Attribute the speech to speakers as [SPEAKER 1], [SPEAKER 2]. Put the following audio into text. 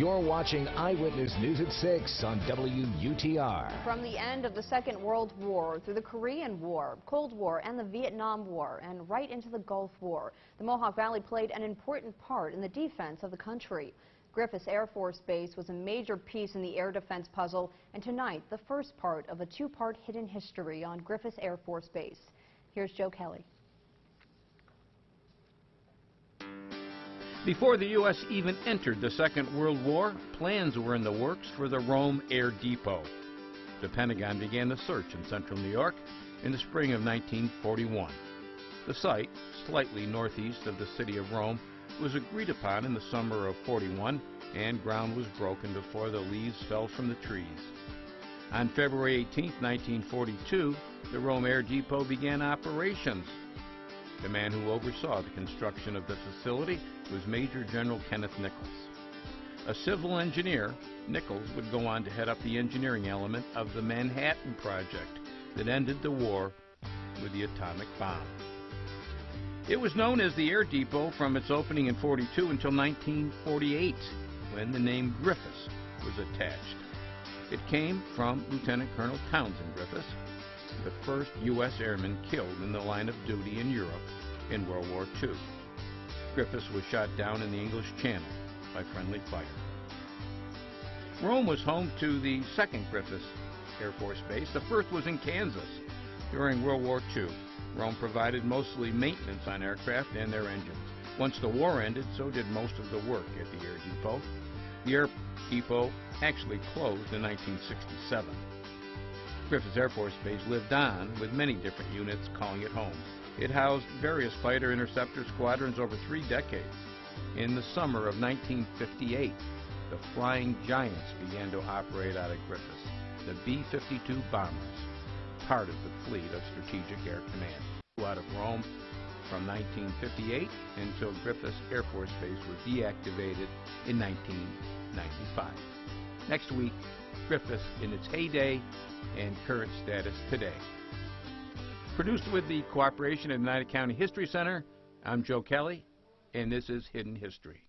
[SPEAKER 1] You're watching Eyewitness News at 6 on WUTR.
[SPEAKER 2] From the end of the Second World War through the Korean War, Cold War, and the Vietnam War, and right into the Gulf War, the Mohawk Valley played an important part in the defense of the country. Griffiss Air Force Base was a major piece in the air defense puzzle, and tonight, the first part of a two-part hidden history on Griffiss Air Force Base. Here's Joe Kelly.
[SPEAKER 3] Before the U.S. even entered the Second World War, plans were in the works for the Rome Air Depot. The Pentagon began the search in central New York in the spring of 1941. The site, slightly northeast of the city of Rome, was agreed upon in the summer of 41 and ground was broken before the leaves fell from the trees. On February 18, 1942, the Rome Air Depot began operations. The man who oversaw the construction of the facility was Major General Kenneth Nichols. A civil engineer, Nichols would go on to head up the engineering element of the Manhattan Project that ended the war with the atomic bomb. It was known as the Air Depot from its opening in 42 until 1948, when the name Griffiss was attached. It came from Lieutenant Colonel Townsend Griffiss, the first U.S. airman killed in the line of duty in Europe in World War II. Griffiss was shot down in the English Channel by friendly fire. Rome was home to the second Griffiss Air Force Base. The first was in Kansas during World War II. Rome provided mostly maintenance on aircraft and their engines. Once the war ended, so did most of the work at the air depot. The air depot actually closed in 1967. Griffiss Air Force Base lived on, with many different units calling it home. It housed various fighter interceptor squadrons over three decades. In the summer of 1958, the Flying Giants began to operate out of Griffiss, the B-52 bombers, part of the fleet of Strategic Air Command. Flew out of Rome from 1958 until Griffiss Air Force Base was deactivated in 1995. Next week, Griffiss in its heyday and current status today. Produced with the cooperation of the Oneida County History Center, I'm Joe Kelly, and this is Hidden History.